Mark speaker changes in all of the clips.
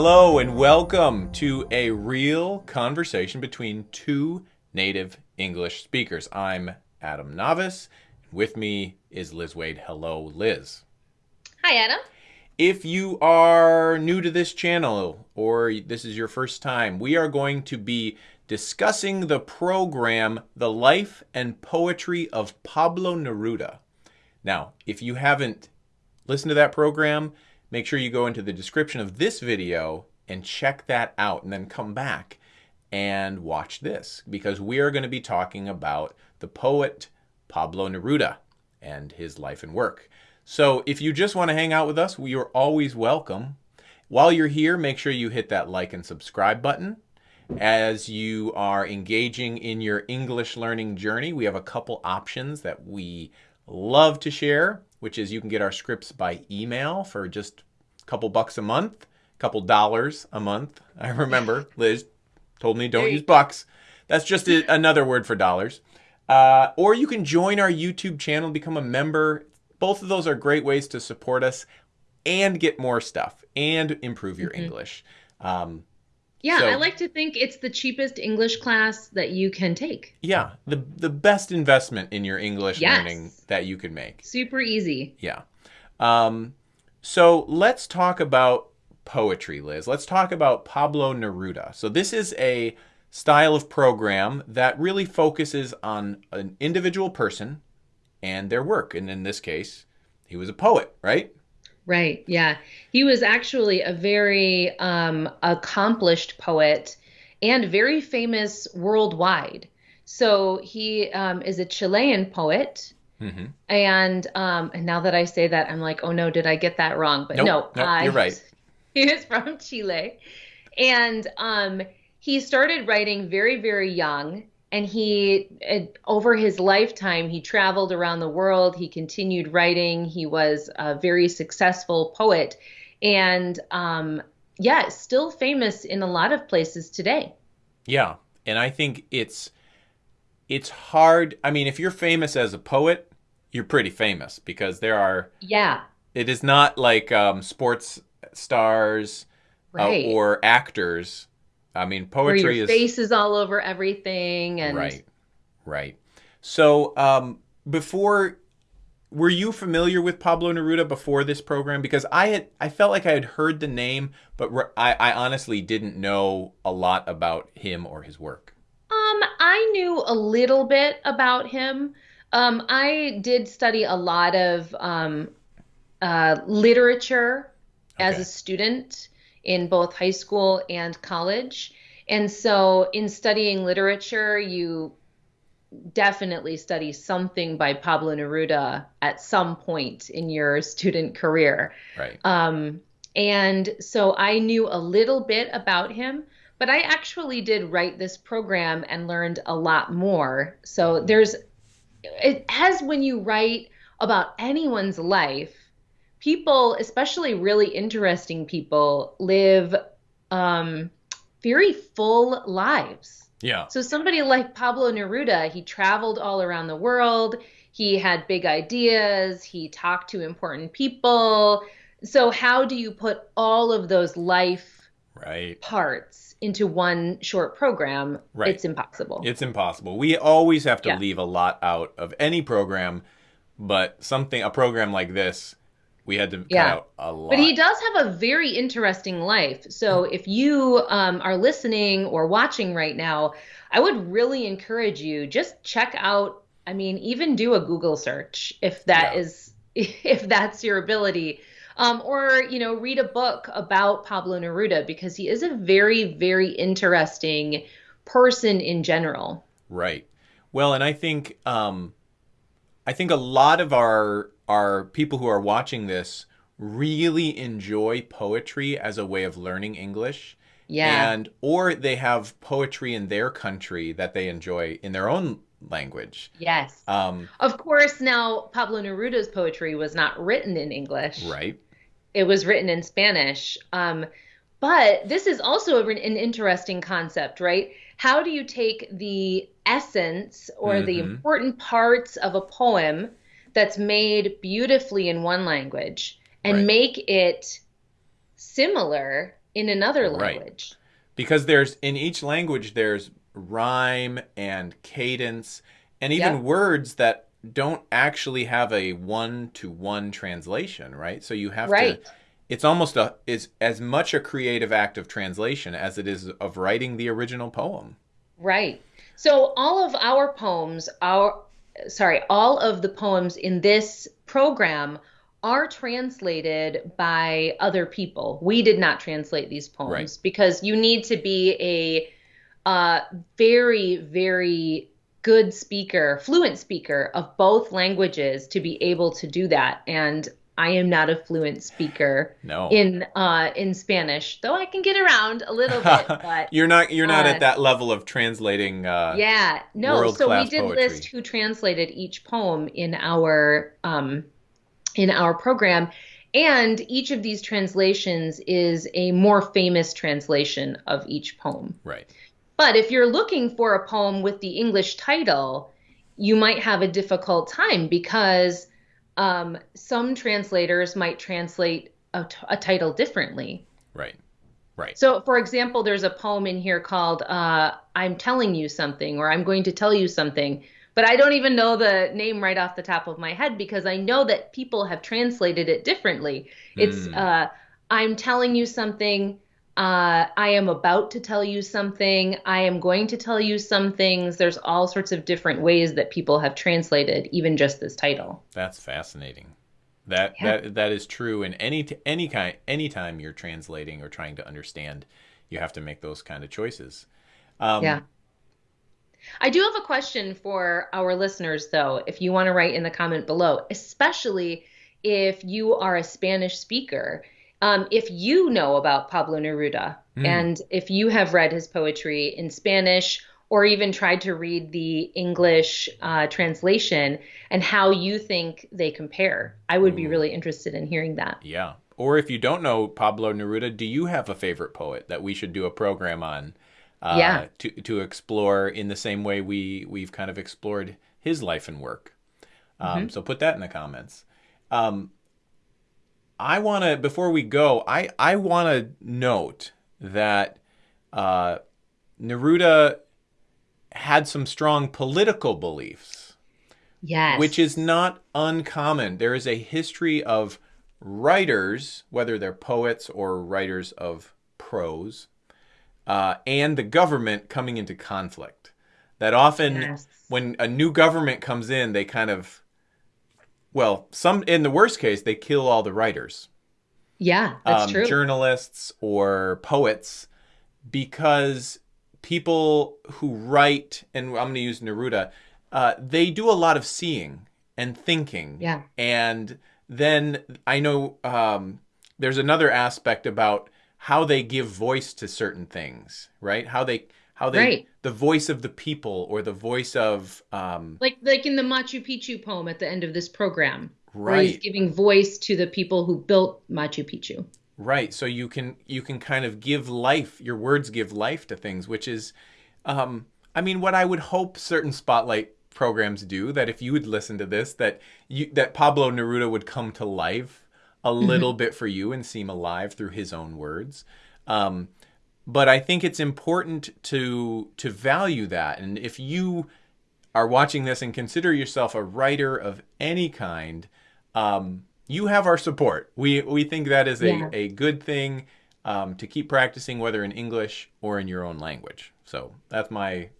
Speaker 1: Hello and welcome to a real conversation between two native English speakers. I'm Adam Navis. With me is Liz Wade. Hello, Liz.
Speaker 2: Hi, Adam.
Speaker 1: If you are new to this channel or this is your first time, we are going to be discussing the program The Life and Poetry of Pablo Neruda. Now, if you haven't listened to that program, make sure you go into the description of this video and check that out and then come back and watch this because we are going to be talking about the poet Pablo Neruda and his life and work. So if you just want to hang out with us, we are always welcome. While you're here, make sure you hit that like and subscribe button. As you are engaging in your English learning journey, we have a couple options that we love to share, which is you can get our scripts by email for just a couple bucks a month, a couple dollars a month. I remember Liz told me don't use bucks. That's just a, another word for dollars. Uh, or you can join our YouTube channel, become a member. Both of those are great ways to support us and get more stuff and improve your mm -hmm. English. Um,
Speaker 2: yeah, so, I like to think it's the cheapest English class that you can take.
Speaker 1: Yeah, the the best investment in your English yes. learning that you can make.
Speaker 2: Super easy.
Speaker 1: Yeah. Um, so let's talk about poetry, Liz. Let's talk about Pablo Neruda. So this is a style of program that really focuses on an individual person and their work. And in this case, he was a poet, right?
Speaker 2: Right. Yeah. He was actually a very um, accomplished poet and very famous worldwide. So he um, is a Chilean poet. Mm-hmm. And um, and now that I say that, I'm like, oh no, did I get that wrong? But
Speaker 1: nope,
Speaker 2: no,
Speaker 1: nope, uh, you're right.
Speaker 2: He is from Chile, and um, he started writing very, very young and he over his lifetime he traveled around the world. He continued writing. He was a very successful poet. And um, yeah still famous in a lot of places today.
Speaker 1: Yeah. And i think it's it's hard. I mean if you're famous as a poet you're pretty famous because there are
Speaker 2: yeah.
Speaker 1: It is not like um, sports stars uh, right. uh, or actors I mean, poetry is
Speaker 2: face is all over everything, and
Speaker 1: right, right. So, um, before, were you familiar with Pablo Neruda before this program? Because I had, I felt like I had heard the name, but I, I honestly didn't know a lot about him or his work.
Speaker 2: Um, I knew a little bit about him. Um, I did study a lot of um, uh, literature okay. as a student in both high school and college. And so, in studying literature, you definitely study something by Pablo Neruda at some point in your student career.
Speaker 1: Right.
Speaker 2: Um, and so I knew a little bit about him, but I actually did write this program and learned a lot more. So there's, it, as when you write about anyone's life, people, especially really interesting people, live um, very full lives.
Speaker 1: Yeah.
Speaker 2: So somebody like Pablo Neruda, he traveled all around the world. He had big ideas. He talked to important people. So how do you put all of those life
Speaker 1: right
Speaker 2: parts into one short program?
Speaker 1: Right.
Speaker 2: It's impossible.
Speaker 1: It's impossible. We always have to yeah. leave a lot out of any program, but something a program like this we had to cut yeah. out a lot.
Speaker 2: But he does have a very interesting life. So if you um, are listening or watching right now, I would really encourage you just check out. I mean, even do a Google search if that yeah. is if that's your ability. Um, or you know read a book about Pablo Neruda because he is a very very interesting person in general.
Speaker 1: Right. Well, and I think um, I think a lot of our are people who are watching this really enjoy poetry as a way of learning English.
Speaker 2: Yeah.
Speaker 1: And or they have poetry in their country that they enjoy in their own language.
Speaker 2: Yes. Um, of course, now Pablo Neruda's poetry was not written in English.
Speaker 1: Right.
Speaker 2: It was written in Spanish. Um, but this is also an interesting concept, right? How do you take the essence or mm-hmm. the important parts of a poem that's made beautifully in one language and right. make it similar in another language. Right.
Speaker 1: because there's in each language there's rhyme and cadence and even
Speaker 2: Yep.
Speaker 1: words that don't actually have a one to one translation right so you have
Speaker 2: Right.
Speaker 1: to it's almost a is as much a creative act of translation as it is of writing the original poem
Speaker 2: Right. So all of our poems, our sorry, all of the poems in this program are translated by other people. We did not translate these poems
Speaker 1: Right.
Speaker 2: because you need to be a uh, very, very good speaker, fluent speaker of both languages to be able to do that. And I am not a fluent speaker
Speaker 1: no
Speaker 2: in uh, in Spanish, though I can get around a little bit. But
Speaker 1: you're not you're not
Speaker 2: uh,
Speaker 1: at that level of translating uh
Speaker 2: yeah, no. So we did
Speaker 1: poetry.
Speaker 2: list who translated each poem in our um, in our program, and each of these translations is a more famous translation of each poem.
Speaker 1: right
Speaker 2: But if you're looking for a poem with the English title, you might have a difficult time because um, some translators might translate a, t- a title differently.
Speaker 1: right right
Speaker 2: So, for example, there's a poem in here called uh, I'm Telling You Something or I'm Going to Tell You Something, but I don't even know the name right off the top of my head because I know that people have translated it differently. It's
Speaker 1: Mm.
Speaker 2: uh, I'm telling you something. Uh, I am about to tell you something. I am going to tell you some things. There's all sorts of different ways that people have translated even just this title.
Speaker 1: That's fascinating. That
Speaker 2: Yeah.
Speaker 1: that that is true in any any kind anytime you're translating or trying to understand, you have to make those kind of choices. Um,
Speaker 2: Yeah. I do have a question for our listeners, though, if you want to write in the comment below, especially if you are a Spanish speaker. Um, if you know about Pablo Neruda
Speaker 1: Mm.
Speaker 2: and if you have read his poetry in Spanish or even tried to read the English uh, translation and how you think they compare, I would be really interested in hearing that.
Speaker 1: Yeah. Or if you don't know Pablo Neruda, do you have a favorite poet that we should do a program on? Uh,
Speaker 2: Yeah.
Speaker 1: To to explore in the same way we we've kind of explored his life and work. Um,
Speaker 2: Mm-hmm.
Speaker 1: So put that in the comments. Um, I want to before we go, I I want to note that uh, Neruda had some strong political beliefs
Speaker 2: Yes.
Speaker 1: which is not uncommon. There is a history of writers, whether they're poets or writers of prose, uh, and the government coming into conflict. That often,
Speaker 2: Yes.
Speaker 1: when a new government comes in, they kind of, well, some in the worst case, they kill all the writers
Speaker 2: Yeah, that's
Speaker 1: um,
Speaker 2: true.
Speaker 1: journalists or poets because people who write, and I'm going to use Neruda, uh, they do a lot of seeing and thinking.
Speaker 2: Yeah.
Speaker 1: And then I know um, there's another aspect about how they give voice to certain things, right? How they, how they,
Speaker 2: Right.
Speaker 1: the voice of the people or the voice of, um,
Speaker 2: like like in the Machu Picchu poem at the end of this program, where he's
Speaker 1: right.
Speaker 2: giving voice to the people who built Machu Picchu.
Speaker 1: Right. So you can you can kind of give life. Your words give life to things, which is, um, I mean, what I would hope certain spotlight programs do. That if you would listen to this, that you that Pablo Neruda would come to life a little bit for you and seem alive through his own words. Um, but I think it's important to to value that. And if you are watching this and consider yourself a writer of any kind, um, you have our support. We we think that is a,
Speaker 2: Yeah.
Speaker 1: a good thing um, to keep practicing, whether in English or in your own language. So that's my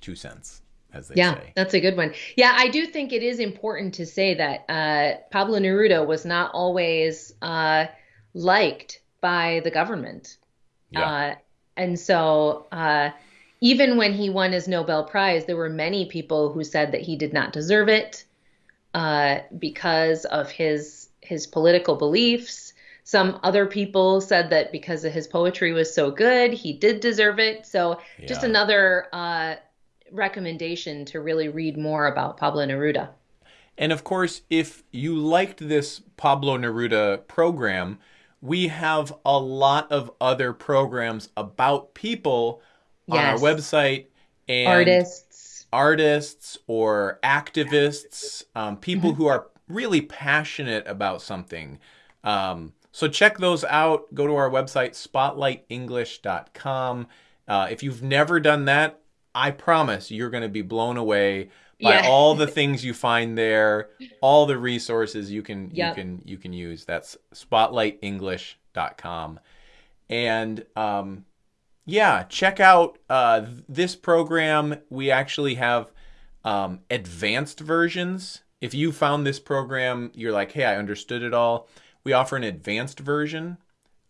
Speaker 1: two cents, as they
Speaker 2: Yeah,
Speaker 1: say.
Speaker 2: that's a good one. Yeah, I do think it is important to say that uh, Pablo Neruda was not always uh, liked by the government.
Speaker 1: Yeah.
Speaker 2: Uh, and so, uh, even when he won his Nobel Prize, there were many people who said that he did not deserve it uh, because of his his political beliefs. Some other people said that because his poetry was so good, he did deserve it. So, just another uh, recommendation to really read more about Pablo Neruda.
Speaker 1: And of course, if you liked this Pablo Neruda program, we have a lot of other programs about people on our website and
Speaker 2: Artists.
Speaker 1: artists or activists, um, people
Speaker 2: Mm-hmm.
Speaker 1: who are really passionate about something, um, So check those out. Go to our website, spotlightenglish.com. Uh, if you've never done that, I promise you're going to be blown away by
Speaker 2: Yeah.
Speaker 1: all the things you find there, all the resources you can
Speaker 2: Yep.
Speaker 1: you can you can use. That's spotlightenglish.com. And um, yeah, check out uh, this program. We actually have um, advanced versions. If you found this program, you're like, hey, I understood it all. We offer an advanced version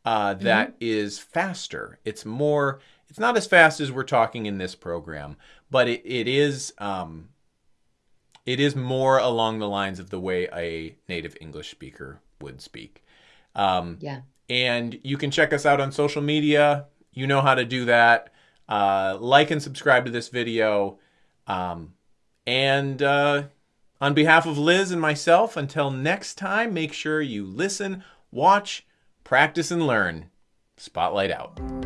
Speaker 1: uh, that is faster. It's more, it's not as fast as we're talking in this program, but it, it is. Um, it is more along the lines of the way a native English speaker would speak. Um,
Speaker 2: Yeah.
Speaker 1: and you can check us out on social media. You know how to do that. Uh, like and subscribe to this video. Um, and uh, on behalf of Liz and myself, until next time, make sure you listen, watch, practice, and learn. Spotlight out.